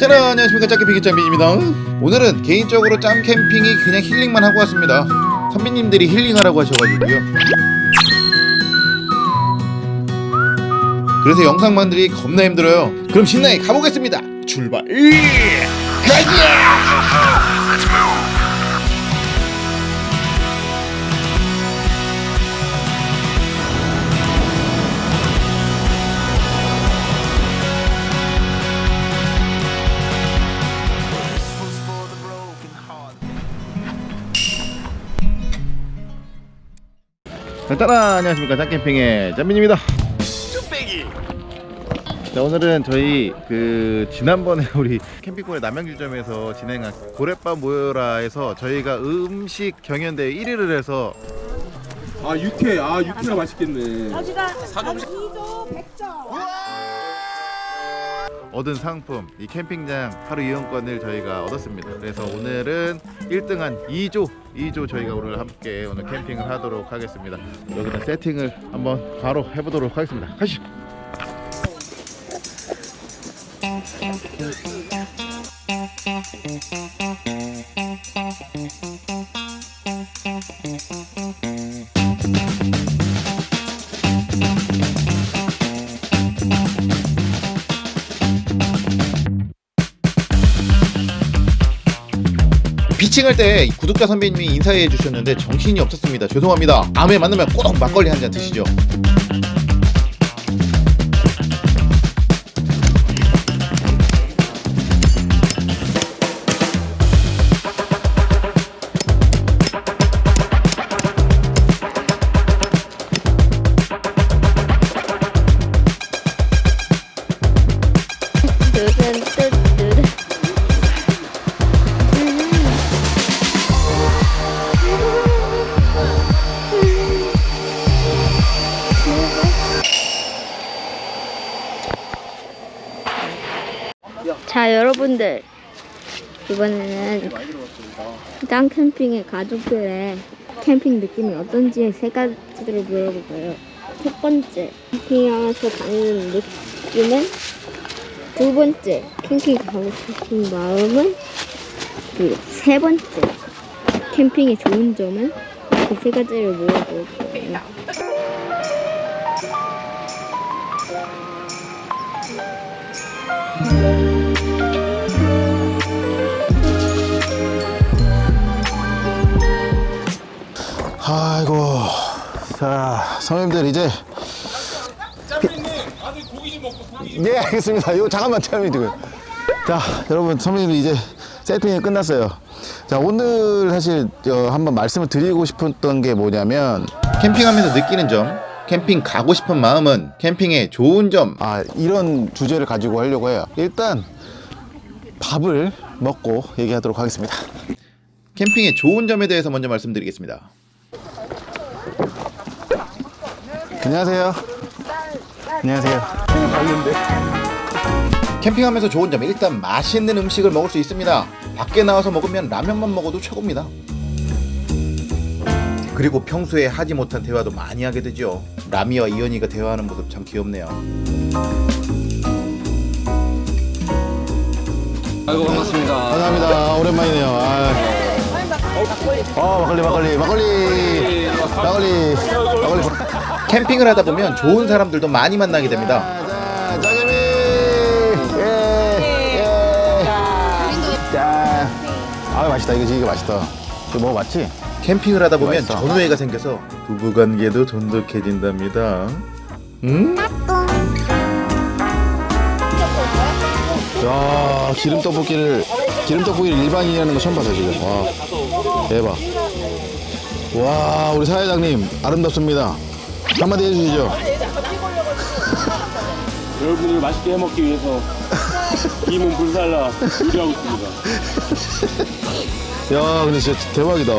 짜란 안녕하십니까 짝캠핑의 짬빈입니다. 오늘은 개인적으로 짬 캠핑이 그냥 힐링만 하고 왔습니다. 선배님들이 힐링하라고 하셔가지고요. 그래서 영상 만들기 겁나 힘들어요. 그럼 신나게 가보겠습니다. 출발! 가자 따라 안녕하십니까. 짱캠핑의 짬민입니다. 자 오늘은 저희 그 지난번에 우리 캠핑골의 남양주점에서 진행한 고래밥 모여라에서 저희가 음식 경연대회 1위를 해서 아 육회. 아 육회가 맛있겠네. 여기가 사정식. 2조 100점. 얻은 상품 이 캠핑장 하루 이용권을 저희가 얻었습니다. 그래서 오늘은 1등한 2조 2조 저희가 오늘 함께 오늘 캠핑을 하도록 하겠습니다. 여기다 세팅을 한번 바로 해보도록 하겠습니다. 가시죠 피칭할 때 구독자 선배님이 인사해 주셨는데 정신이 없었습니다. 죄송합니다. 다음에 만나면 꼭 막걸리 한 잔 드시죠 여러분들 이번에는 짱 캠핑의 가족들의 캠핑 느낌이 어떤지 세 가지를 물어볼 거예요. 첫 번째 캠핑하면서 가는 느낌은 두 번째 캠핑 가고 싶은 마음은 그리고 세 번째 캠핑의 좋은 점은 그 세 가지를 물어볼 거예요. 자 선배님들 이제 예 알겠습니다. 이거 잠깐만 지금. 자 여러분 선배님들 이제 세팅이 끝났어요. 자 오늘 사실 어, 한번 말씀을 드리고 싶었던 게 뭐냐면 캠핑하면서 느끼는 점 캠핑 가고 싶은 마음은 캠핑의 좋은 점아 이런 주제를 가지고 하려고 해요. 일단 밥을 먹고 얘기하도록 하겠습니다. 캠핑의 좋은 점에 대해서 먼저 말씀드리겠습니다 안녕하세요. 안녕하세요. 캠핑하면서 좋은 점 일단 맛있는 음식을 먹을 수 있습니다. 밖에 나와서 먹으면 라면만 먹어도 최고입니다. 그리고 평소에 하지 못한 대화도 많이 하게 되죠. 라미와 이현이가 대화하는 모습 참 귀엽네요. 아이고 반갑습니다 감사합니다. 오랜만이네요. 아, 어, 막걸리, 막걸리, 막걸리, 막걸리, 막걸리. 캠핑을 하다 보면 좋은 사람들도 많이 만나게 됩니다. 자, 예, 예. 자, 아 맛있다. 이거 이거 맛있다. 이거 먹어봤지? 캠핑을 하다 보면 맛있어. 전우애가 생겨서 부부관계도 돈독해진답니다. 음? 야 기름 떡볶이를 기름 떡볶이를 일반인이 하는 거 처음 봤어요 지금 와 대박 와 우리 사회장님 아름답습니다 한마디 해주시죠. 여러분들 맛있게 해먹기 위해서 이몸 불살라 요리하고 있습니다. 야 근데 진짜 대박이다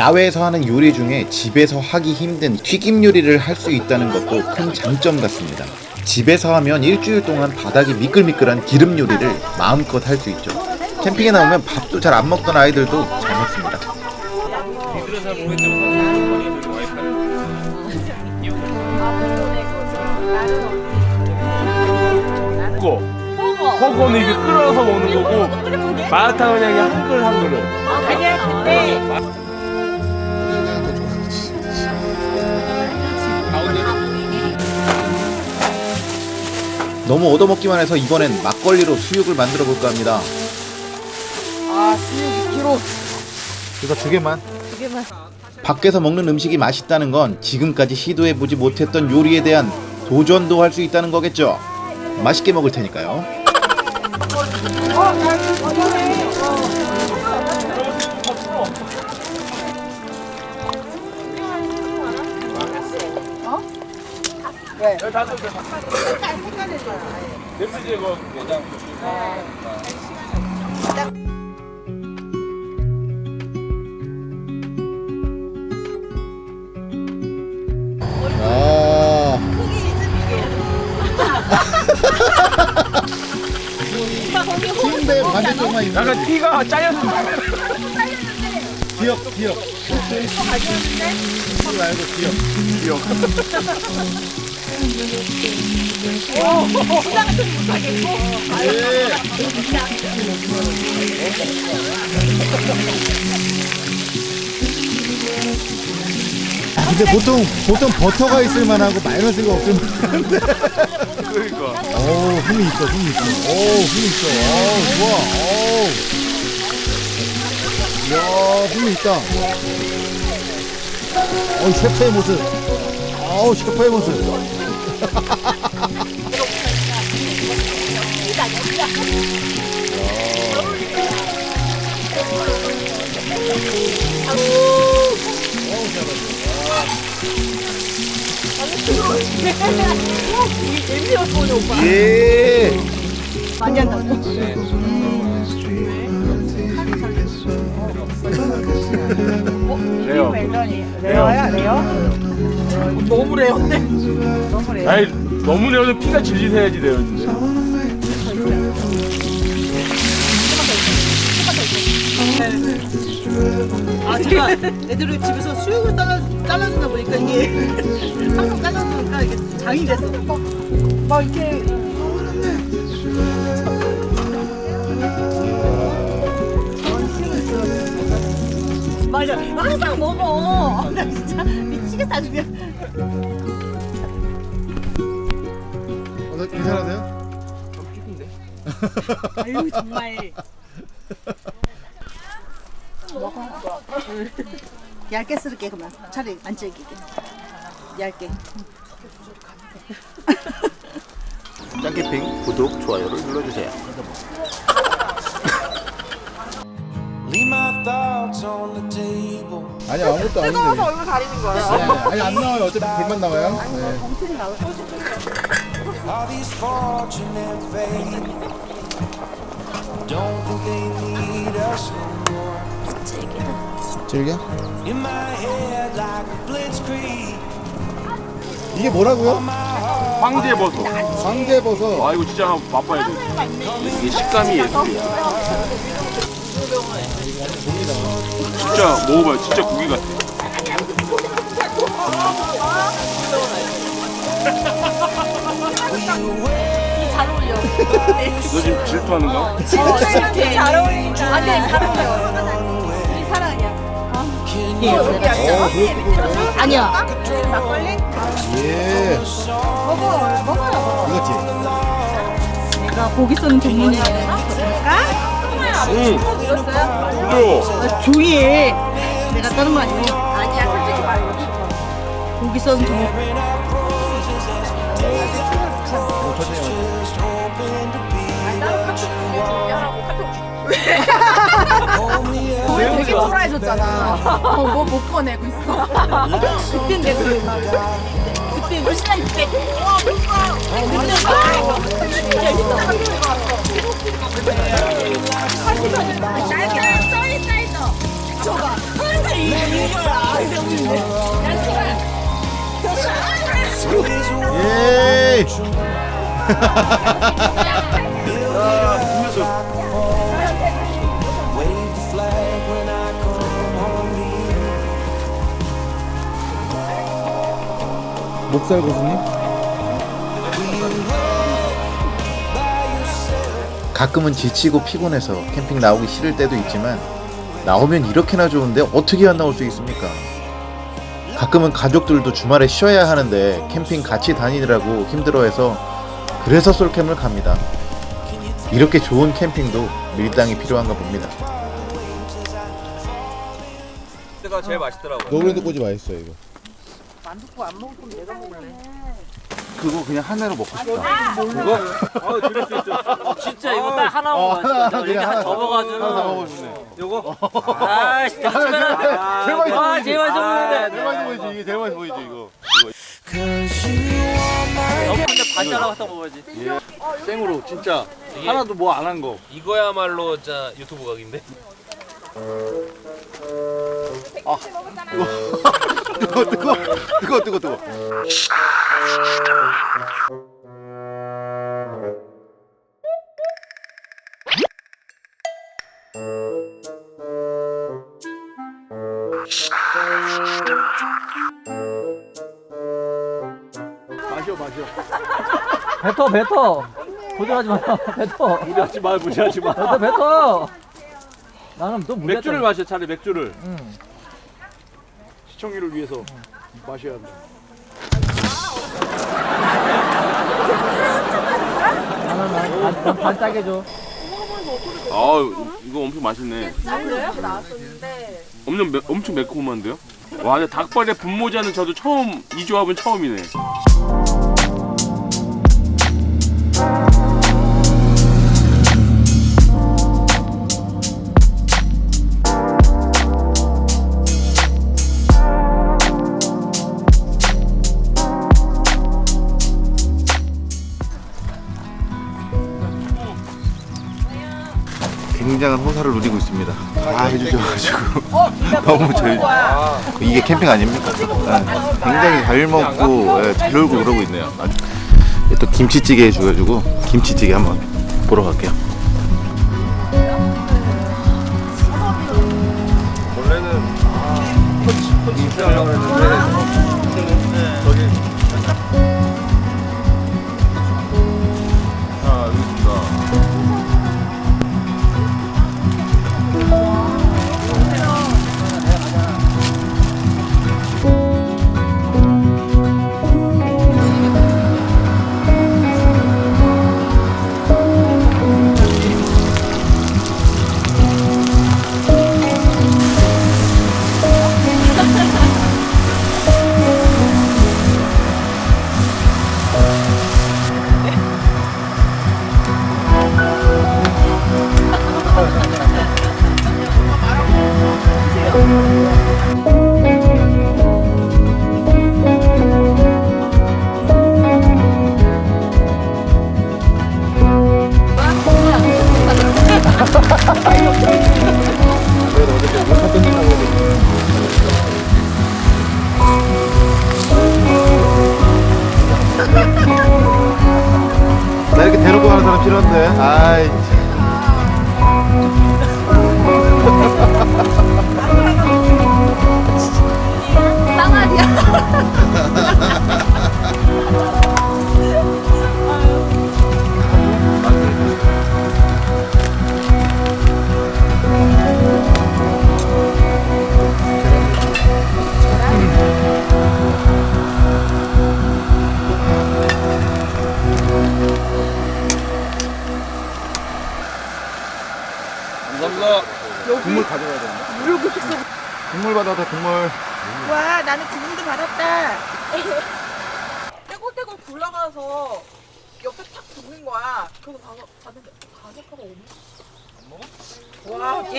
야외에서 하는 요리 중에 집에서 하기 힘든 튀김 요리를 할 수 있다는 것도 큰 장점 같습니다. 집에서 하면 일주일 동안 바닥이 미끌미끌한 기름 요리를 마음껏 할 수 있죠. 캠핑에 나오면 밥도 잘 안 먹던 아이들도 잘 먹습니다. 거. 허거는 이게 끓여서 먹는 거고 마라탕은 그냥 한 그릇 한 그릇. 너무 얻어먹기만 해서 이번엔 막걸리로 수육을 만들어 볼까 합니다. 아, 수육 2kg. 이거 두 개만. 두 개만. 밖에서 먹는 음식이 맛있다는 건 지금까지 시도해 보지 못했던 요리에 대한 도전도 할 수 있다는 거겠죠. 맛있게 먹을 테니까요. 냄새 제거 내장. 아. 키운데 반대쪽만 있는 약간 티가 짜였어. 기억 기억. 키 말고 기억. 기억. 예. 근데 보통 보통 버터가 있을 만하고 마요네즈가 없을 만한데. 그러니까. 오 힘이 있어 힘이 있어. 오 힘이 있어. 오 좋아. 오. 이야 힘이 있다. 어 셰프의 모습. 어우 셰프의 모습. 예. 많이 한다고. rare. rare야, rare? 너무 rare인데? 너무 rare. 아니 너무 rare도 피가 질질 새야지 rare인데. 아, 제가 애들을 집에서 수육을 잘라, 잘라주다 보니까 이게 항상 잘라주니까 이게 장이 됐어. 막, 막 이렇게. 미치겠다, 지금. 어, 괜찮으세요? 아유, 정말. 얇게 쓸게 그만 차라리 안 질기게 얇게 짱캠핑 구독 좋아요를 눌러주세요. Leave my thoughts on the table. 아니 아무것도 아닌데. 얼굴 가리는 거야 아니 안 나와요. 어차피 불만 나와요. 네. They need us no more. 즐겨? 이게 뭐라고요? 황제 버섯. 황제버섯. 아 이거 진짜 한번 맛봐야 돼. 이게 식감이 예술이야. 진짜 먹어봐요. 진짜 고기 같아. 너 지금 질투하는 거야? 잘 어울린다 안돼 잘 어울려 우리 사랑이야 아니야 막걸리? 예. 먹어 먹어요 이거지. 내가 고기 써는 전문이야 응. 부드러워. 조이해 내가 다른 거 아니고 아니야 솔직히 말고 고기 전문 되게 초라해졌잖아. 어, 뭐못 꺼내고 있어. 그땐데 그 예. 야, 목살 고수님? 가끔은 지치고 피곤해서 캠핑 나오기 싫을 때도 있지만 나오면 이렇게나 좋은데 어떻게 안 나올 수 있습니까? 가끔은 가족들도 주말에 쉬어야 하는데 캠핑 같이 다니느라고 힘들어해서 그래서 솔캠을 갑니다. 이렇게 좋은 캠핑도 밀당이 필요한가 봅니다. 가 제일 맛있더라고요. 노브랜드 꼬지 맛있어요 이거. 안 듣고 안 먹을 거면 내가 먹을래. 그거 그냥 하나로 먹고 싶다. 아, 그거? 아, 그럴 수 있어. 어, 진짜 이거 딱 하나 먹어. 어, 하나 그냥 하나 접어가지고. 하나 다 먹고 싶네. 요거? 어. 아, 진짜. 아, 제일 맛있어 아, 아, 보이지. 제일 맛있어 보이지. 이게 제일 맛있어 보이지, 이거. 옆에 반자라고 갖다 먹어야지. 예. 생으로, 진짜. 하나도 뭐 안 한 거. 이거야말로 진짜 유튜브 각인데? 아. 뜨거워 뜨거워. 뜨거워 뜨거워 뜨거워. 마셔 마셔. 뱉어 뱉어. 고정하지 마 뱉어. 무리하지 마 무리하지 마. 뱉어 뱉어. 나는 또 무리했잖아. 맥주를 마셔 차라리 맥주를. 응. 시청률을 위해서 마셔야 합니다. 반짝해 줘. 아 이거 엄청 맛있네. 엄청 매, 엄청 매콤한데요? 와 근데 닭발에 분모자는 저도 처음 이 조합은 처음이네. 굉장한 호사를 누리고 있습니다. 다 해주셔가지고. 너무 저희 이게 캠핑 아닙니까? 네. 굉장히 잘 먹고 네, 잘 놀고 그러고 있네요. 또 김치찌개 해줘가지고 김치찌개 한번 보러 갈게요. 원래는 아,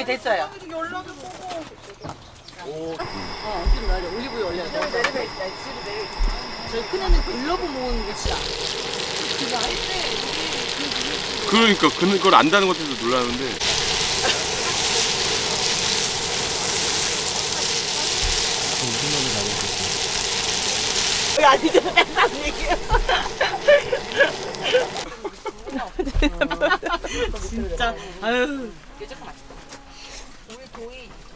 이제 됐어요. 연락이 보고. 오. 어, 좀 날려. 올리브유 올려. 내려 내려 있다. 집에 내려. 저희 큰애는 글러브 모으는 곳이야. 그거 할때 그러니까 그걸 안다는 것에서 놀라는데. 아니 진짜 아유.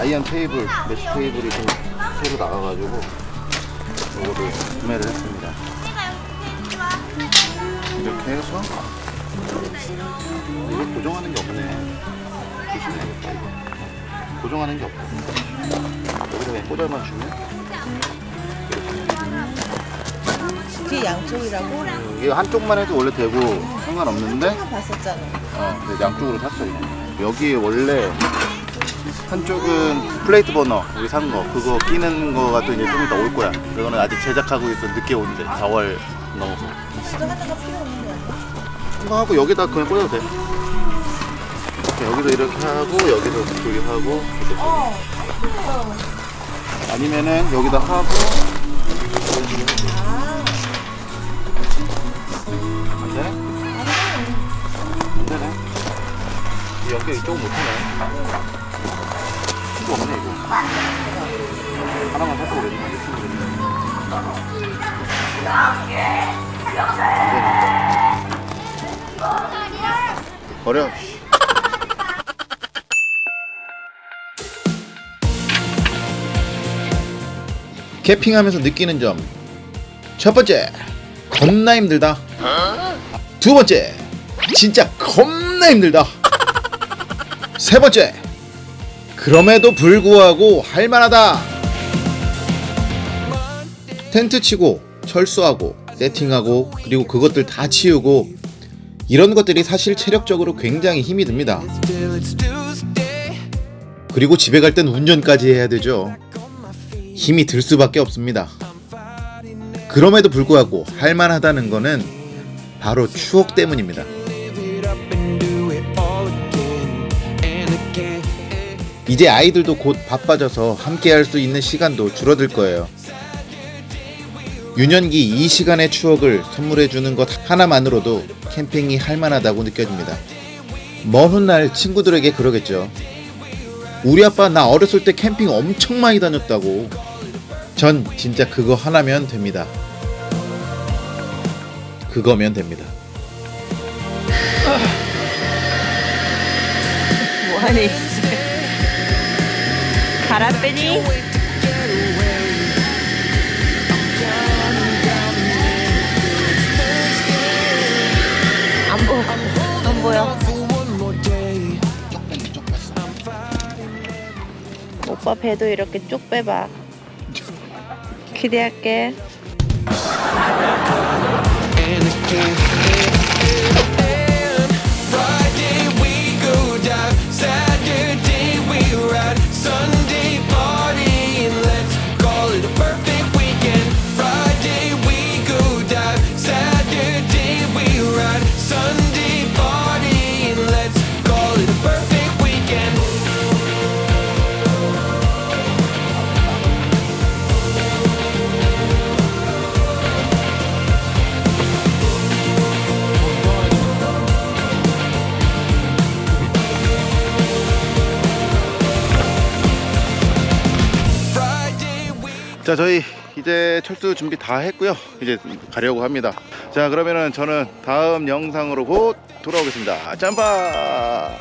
iron 테이블 mesh 테이블이 좀 새로 나가가지고 이거를 구매를 했습니다. 이렇게 해서 이거 고정하는 게 없네. 조심해야겠다 이거. 고정하는 게 없어 여기서 그냥 꽂아만 주면 뒤 양쪽이라고? 이게 한쪽만 해도 원래 되고 상관없는데? 봤었잖아. 어, 근데 양쪽으로 샀어 이거. 여기 원래 한쪽은 플레이트 버너 우리 산 거 그거 끼는 거가 또 이제 좀 이따 올 거야. 그거는 아직 제작하고 있어 늦게 온대 4월 넘어서. 이거 하고 여기다 그냥 꽂아도 돼. 이렇게 여기서 이렇게 하고 여기서 저기 하고 이렇게. 아니면은 여기다 하고 안 되네? 안 되네. 이 연결 이쪽은 못하네. 이거 없네 이거. 하나만? 안 되네. 버려. 씨. 캠핑하면서 느끼는 점. 첫 번째, 겁나 힘들다. 두 번째, 진짜 겁나 힘들다. 세 번째, 그럼에도 불구하고 할만하다. 텐트 치고, 철수하고, 세팅하고, 그리고 그것들 다 치우고, 이런 것들이 사실 체력적으로 굉장히 힘이 듭니다. 그리고 집에 갈 땐 운전까지 해야 되죠. 힘이 들 수밖에 없습니다. 그럼에도 불구하고 할만하다는 거는 바로 추억 때문입니다. 이제 아이들도 곧 바빠져서 함께 할 수 있는 시간도 줄어들 거예요. 유년기 이 시간의 추억을 선물해 주는 것 하나만으로도 캠핑이 할만하다고 느껴집니다. 먼 훗날 친구들에게 그러겠죠. 우리 아빠 나 어렸을 때 캠핑 엄청 많이 다녔다고. 전 진짜 그거 하나면 됩니다. 그거면 됩니다. 뭐하니? 가라 빼니? 안 보여. 안 보여. 오빠 배도 이렇게 쭉 빼봐. 기대할게. 자 저희 이제 철수 준비 다 했고요. 이제 가려고 합니다. 자 그러면은 저는 다음 영상으로 곧 돌아오겠습니다. 짬바!